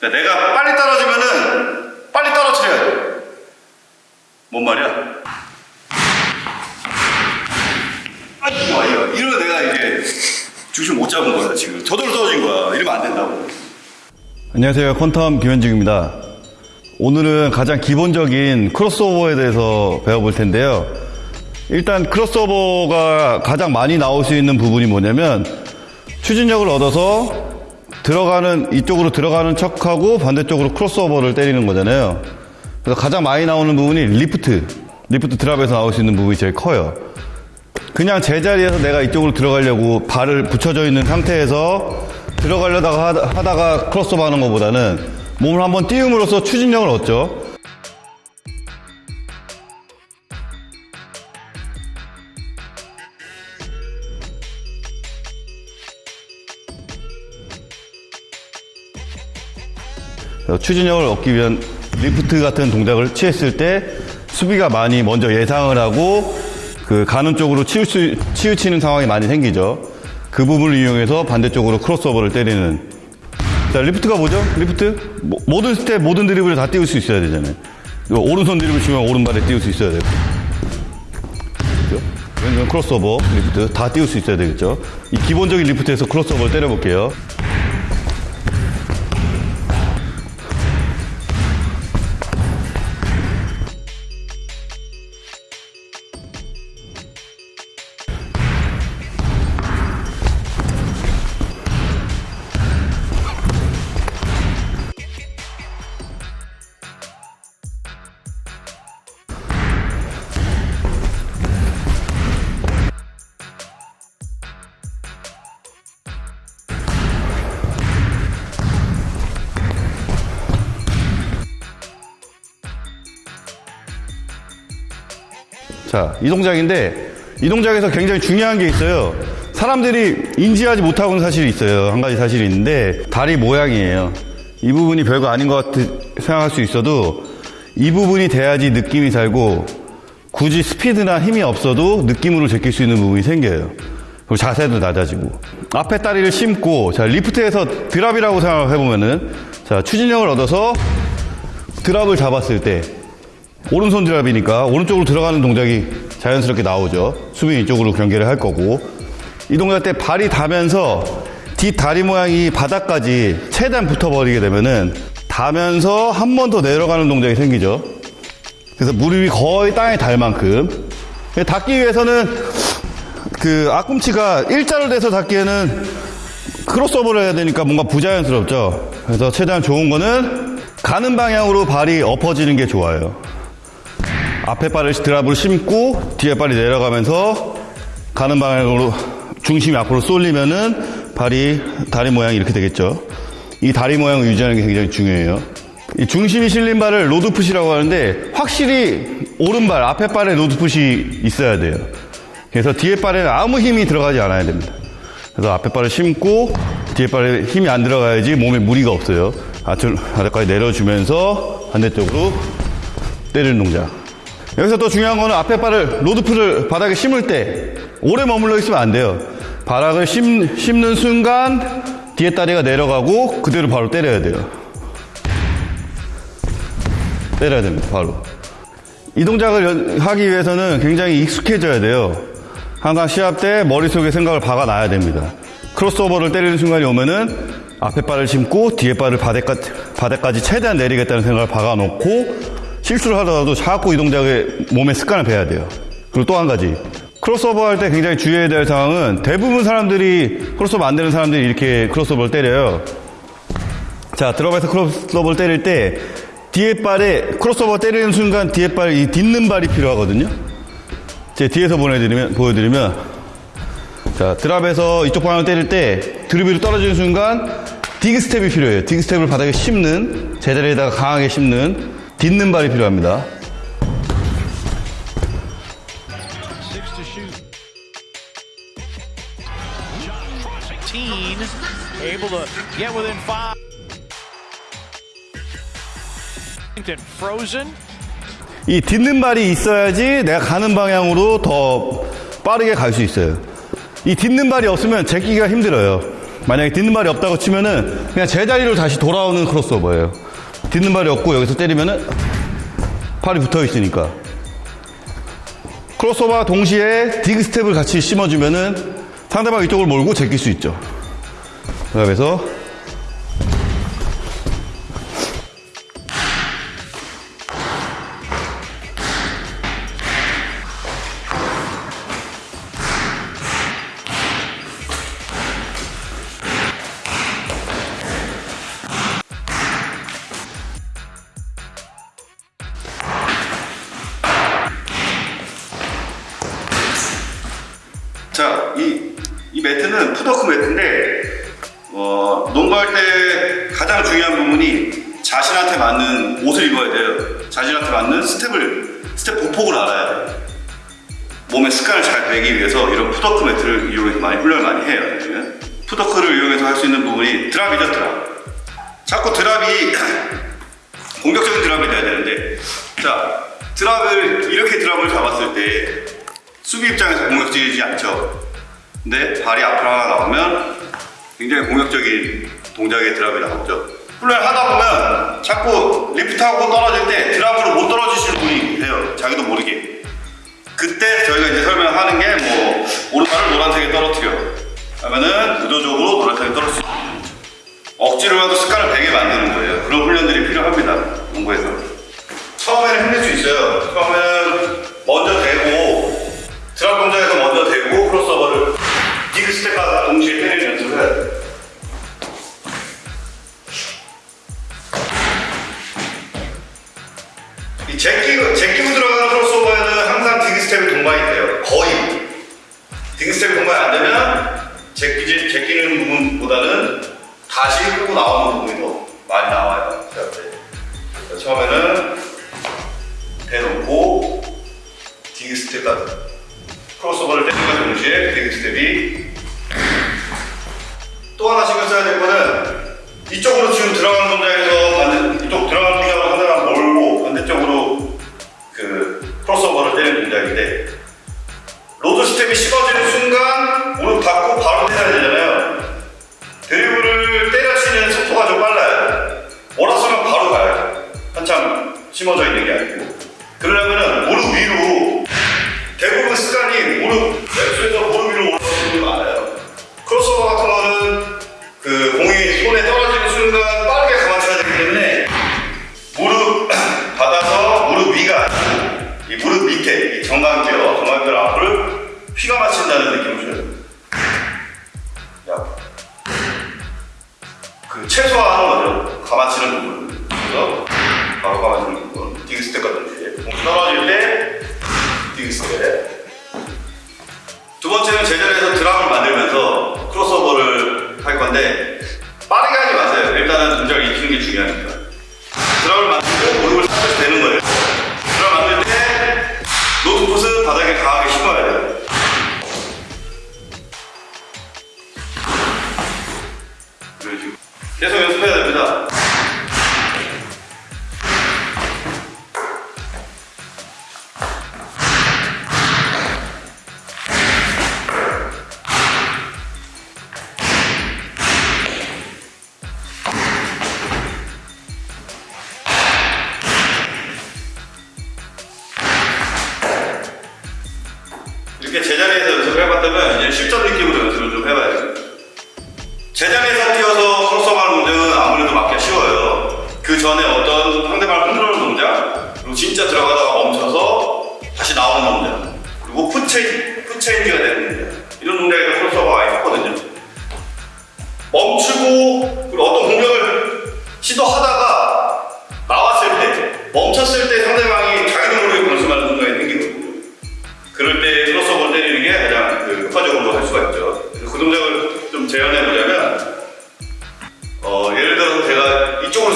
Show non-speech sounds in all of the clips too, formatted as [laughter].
그러니까 내가 빨리 떨어지면은 빨리 떨어뜨려야 돼. 뭔 말이야? 아, 이거 이거 이러면 내가 이제 중심 못 잡은 거야 지금. 저절로 떨어진 거야. 이러면 안 된다고. 안녕하세요. 퀀텀 김현중입니다. 오늘은 가장 기본적인 크로스오버에 대해서 배워볼 텐데요. 일단 크로스오버가 가장 많이 나올 수 있는 부분이 뭐냐면 추진력을 얻어서 들어가는 이쪽으로 들어가는 척하고 반대쪽으로 크로스오버를 때리는 거잖아요. 그래서 가장 많이 나오는 부분이 리프트, 리프트 drop에서 나올 수 있는 부분이 제일 커요. 그냥 제자리에서 내가 이쪽으로 들어가려고 발을 붙여져 있는 상태에서 들어가려다가 하다- 하다가 크로스오버 하는 것보다는 몸을 한번 띄움으로써 추진력을 얻죠. 추진력을 얻기 위한 리프트 같은 동작을 취했을 때 수비가 많이 먼저 예상을 하고 그 가는 쪽으로 치우치, 치우치는 상황이 많이 생기죠. 그 부분을 이용해서 반대쪽으로 크로스오버를 때리는. 자, 리프트가 뭐죠? 리프트? 모- 모든 스텝, 모든 드리블을 다 띄울 수 있어야 되잖아요. 오른손 드리블 치면 오른발에 띄울 수 있어야 되고. 그죠? 왼손 크로스오버, 리프트 다 띄울 수 있어야 되겠죠. 이 기본적인 리프트에서 크로스오버를 때려볼게요. 자, 이 동작인데 이 동작에서 굉장히 중요한 게 있어요. 사람들이 인지하지 못하고 있는 사실이 있어요. 한 가지 사실이 있는데 다리 모양이에요. 이 부분이 별거 아닌 것 같아 생각할 수 있어도 이 부분이 돼야지 느낌이 살고 굳이 스피드나 힘이 없어도 느낌으로 제낄 수 있는 부분이 생겨요. 그리고 자세도 낮아지고 앞에 다리를 심고 자 리프트에서 드랍이라고 생각해 보면은 자 추진력을 얻어서 드랍을 잡았을 때 오른손 드랍이니까 오른쪽으로 들어가는 동작이 자연스럽게 나오죠. 수비 이쪽으로 경계를 할 거고 이 동작 때 발이 닿으면서 뒷다리 모양이 바닥까지 최대한 붙어버리게 되면은 닿으면서 한 번 더 내려가는 동작이 생기죠. 그래서 무릎이 거의 땅에 닿을 만큼 닿기 위해서는 그 앞꿈치가 일자로 돼서 닿기에는 크로스오버를 해야 되니까 뭔가 부자연스럽죠. 그래서 최대한 좋은 거는 가는 방향으로 발이 엎어지는 게 좋아요. 앞에 발을 drop을 심고 뒤에 발이 내려가면서 가는 방향으로 중심이 앞으로 쏠리면은 발이 다리 모양이 이렇게 되겠죠. 이 다리 모양을 유지하는 게 굉장히 중요해요. 이 중심이 실린 발을 load foot이라고 하는데 확실히 오른발 앞에 발에 load foot이 있어야 돼요. 그래서 뒤에 발에는 아무 힘이 들어가지 않아야 됩니다. 그래서 앞에 발을 심고 뒤에 발에 힘이 안 들어가야지 몸에 무리가 없어요. 아래까지 내려주면서 반대쪽으로 때리는 동작. 여기서 또 중요한 거는 앞에 발을 로드풀을 바닥에 심을 때 오래 머물러 있으면 안 돼요. 바닥을 심, 심는 순간 뒤에 다리가 내려가고 그대로 바로 때려야 돼요. 때려야 됩니다. 바로. 이 동작을 연- 하기 위해서는 굉장히 익숙해져야 돼요. 항상 시합 때 머릿속에 생각을 박아놔야 됩니다. 크로스오버를 때리는 순간이 오면은 앞에 발을 심고 뒤에 발을 바닥까지, 바닥까지 최대한 내리겠다는 생각을 박아놓고 실수를 하더라도 자꾸 이 동작에 몸에 습관을 배야 돼요. 그리고 또 한 가지. 크로스오버 할 때 굉장히 주의해야 될 상황은 대부분 사람들이 크로스오버 안 되는 사람들이 이렇게 크로스오버를 때려요. 자, drop에서 크로스오버를 때릴 때 뒤에 발에 크로스오버 때리는 순간 뒤에 발, 이 딛는 발이 필요하거든요. 제 뒤에서 보내드리면, 보여드리면 자, drop에서 이쪽 방향을 때릴 때 드리블이 떨어지는 순간 dig step이 필요해요. dig step을 바닥에 심는 제자리에다가 강하게 심는 딛는 발이 필요합니다. Six to shoot. Josh 19, able to get within five. Frozen. 이 딛는 발이 있어야지 내가 가는 방향으로 더 빠르게 갈 수 있어요. 이 딛는 발이 없으면 제끼기가 힘들어요. 만약에 딛는 발이 없다고 치면은 그냥 제자리로 다시 돌아오는 크로스오버예요. 딛는 발이 없고 여기서 때리면은 팔이 붙어 있으니까. 크로스오버와 동시에 디그 스텝을 같이 심어주면은 상대방 이쪽을 몰고 제낄 수 있죠. 그래서 이 매트는 풋워크 매트인데, 어, 농구할 때 가장 중요한 부분이 자신한테 맞는 옷을 입어야 돼요. 자신한테 맞는 스텝을, 스텝 보폭을 알아야 돼요. 몸에 습관을 잘 배기 위해서 이런 풋워크 매트를 이용해서 많이 훈련을 많이 해요. 요즘은. 풋워크를 이용해서 할 수 있는 부분이 drop이죠, drop. 자꾸 drop이 [clears throat] 공격적인 drop이 돼야 되는데, 자, drop을, 이렇게 drop을 잡았을 때 수비 입장에서 공격적이지 않죠. 근데 발이 앞으로 하나 나오면 굉장히 공격적인 동작의 드랍이 나오죠. 훈련을 하다 보면 자꾸 리프트하고 떨어질 때 드랍으로 못 떨어지시는 분이 해요. 자기도 모르게. 그때 저희가 이제 설명하는 게 뭐 오른발을 노란색에 떨어뜨려. 하면은 의도적으로 노란색에 떨어뜨려. 억지로라도 습관을 배게 만드는 거예요. 그런 훈련들이 필요합니다. 농구에서. 처음에는 힘들 수 있어요. 처음에는 먼저 대고 drop 동작에 스텝과 동시에 때리는 연습을. 이 제끼고, 제끼고 들어가는 크로스오버에는 항상 dig step이 동반이 돼요. 거의. dig step이 동반이 안 되면 제끼지, 제끼는 부분보다는 다시 끌고 나오는 부분이 더 많이 나와요. 자, 네. 처음에는 대놓고 dig step까지 크로스오버를 때리는 동시에 dig step이 써야 될 거는 이쪽으로 지금 들어가는 동작에서 반대, 이쪽 들어가는 동작으로 상대방 몰고 반대쪽으로 그 크로스오버를 때리는 동작인데 로드 스텝이 씹어지는 순간 무릎 닫고 바로 때려야 되잖아요. 드리블을 때려치는 속도가 좀 빨라요. 몰았으면 바로 가요. 한참 심어져 있는 게 아니고. 그러려면은 무릎 위로 대부분 습관이 무릎 왼쪽에서 무릎 위로 올라가는 게 많아요. 크로스오버 같은 거는 그 공이 손에 떨어지는 순간 빠르게 감아쳐야 되기 때문에 무릎 [clears throat] 받아서 무릎 위가 아니고 이 무릎 밑에 이 정강뼈 정강뼈 앞을 휘가 맞힌다는 느낌을 줘야 됩니다 야. 그 최소화하는 거죠. 감아치는 부분. 그래서 바로 감아치는 부분. dig step 같은 게. 공 떨어질 때 dig step. 두 번째는 제자리에서 drop을 만들면서 크로스오버를 할 건데 빠르게 하지 마세요. 일단은 동작을 익히는 게 중요하니까. 그 전에 어떤 상대방을 흔들어오는 동작, 그리고 진짜 들어가다가 멈춰서 다시 나오는 동작, 그리고 foot chan, foot change가 되는 동작. 이런 동작에서 크로스오버가 많이 했거든요. 멈추고, 그리고 어떤 공격을 시도하다가 나왔을 때, 멈췄을 때 상대방이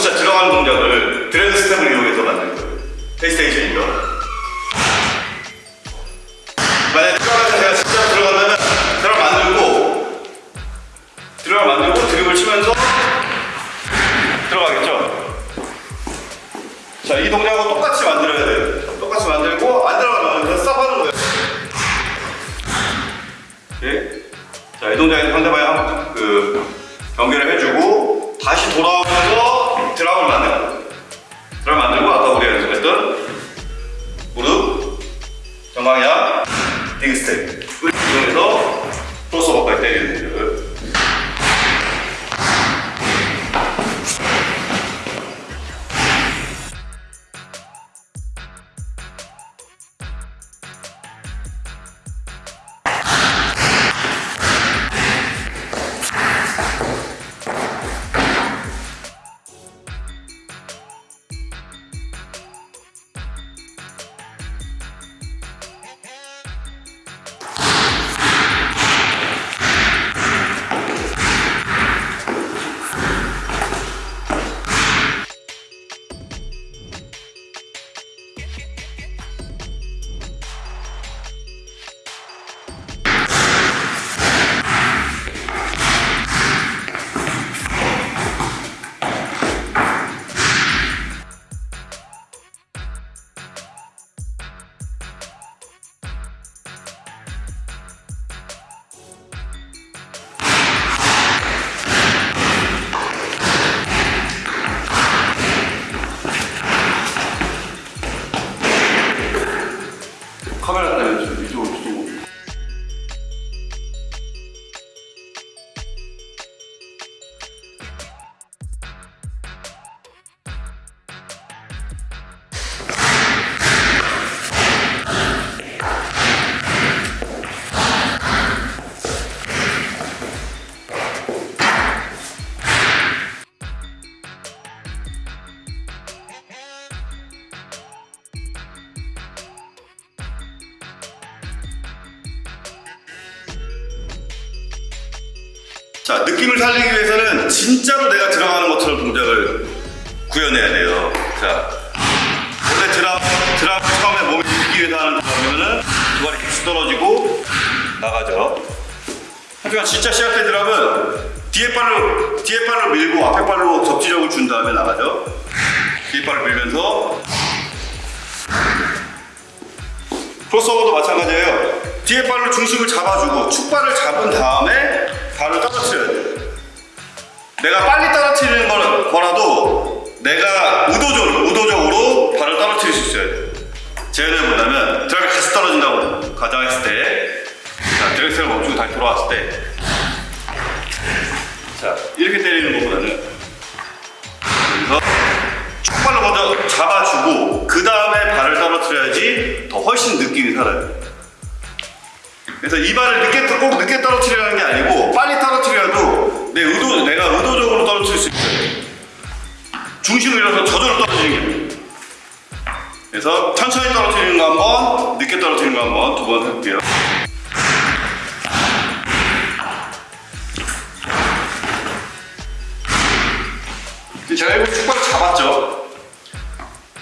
진짜 들어가는 동작을 드래그 스텝을 이용해서 만든 거예요. 페이스테이션이죠. 만약에 들어가서 제가 진짜 들어가면 드랍 만들고, 드랍 만들고 드립을 치면서 들어가겠죠. 자, 이 동작하 자, 느낌을 살리기 위해서는 진짜로 내가 들어가는 것처럼 동작을 구현해야 돼요. 자, 원래 드랍, 드랍 처음에 몸이 들기 위해서 하는 드랍이면은 두 발이 계속 떨어지고 나가죠. 하지만 진짜 시합 때 드랍은 뒤에 발로, 뒤에 발로 밀고 앞에 발로 접지력을 준 다음에 나가죠. 뒤에 발을 밀면서 크로스오버도 마찬가지예요. 뒤에 발로 중심을 잡아주고 축발을 잡은 다음에 발을 떨어뜨려야 돼요. 내가 빨리 떨어뜨리는 거- 거라도 내가 의도적으로, 의도적으로 발을 떨어뜨릴 수 있어야 돼요. 제가 뭐냐면 드랍이 같이 떨어진다고 가정했을 때 자, 드랙스를 멈추고 다시 돌아왔을 때 자, 이렇게 때리는 것보다는 여기서 축발로 먼저 잡아주고 그 다음에 발을 떨어뜨려야지 더 훨씬 느낌이 살아요. 그래서 이 발을 늦게 떠- 꼭 늦게 떨어뜨리라는 게 아니고 빨리 떨어뜨려도 내 의도 내가 의도적으로 떨어뜨릴 수 있어요. 중심을 잃어서 저절로 떨어지는 게. 그래서 천천히 떨어뜨리는 거 한번, 늦게 떨어뜨리는 거 한번 두번 해볼게요. 제가 이거 축발을 잡았죠.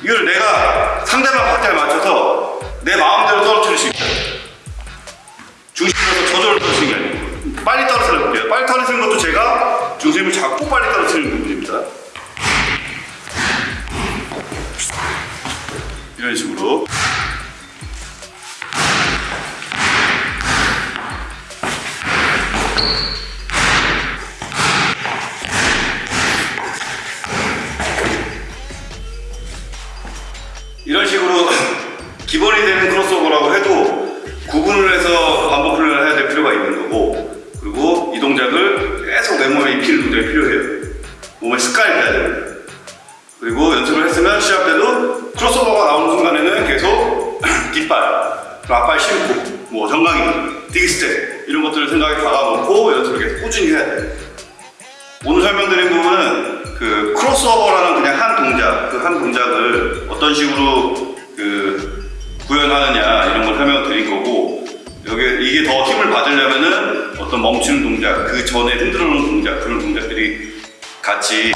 이걸 내가 상대방 박자에 맞춰서 중심에서 저절로 떨어지는 게 아니고 빨리 떨어뜨려 볼게요. 빨리 떨어지는 것도 제가 중심을 잡고 빨리 떨어뜨리는 부분입니다. 이런 식으로 이런 식으로 [laughs] 기본이 되는 크로스오버라고 해도 구분을 해서 필요가 있는 거고 그리고 이 동작을 계속 내 몸에 입히는 동작이 필요해요. 몸에 습관이 돼야 됩니다 그리고 연습을 했으면 시합 때도 크로스오버가 나오는 순간에는 계속 [clears throat] 뒷발, 그리고 앞발 심고 뭐 정강이, dig step 이런 것들을 생각에 박아놓고 연습을 계속 꾸준히 해야 돼요. 오늘 설명드린 부분은 그 크로스오버라는 그냥 한 동작, 그 한 동작을 어떤 식으로 그 구현하느냐 이런 걸 설명드린 거고 여기 이게 더 힘을 받으려면은 어떤 멈추는 동작, 그 전에 흔들어 놓은 동작 그런 동작들이 같이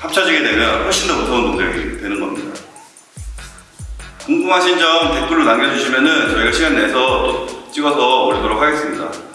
합쳐지게 되면 훨씬 더 무서운 동작이 되는 겁니다. 궁금하신 점 댓글로 남겨주시면은 저희가 시간 내서 또 찍어서 올리도록 하겠습니다.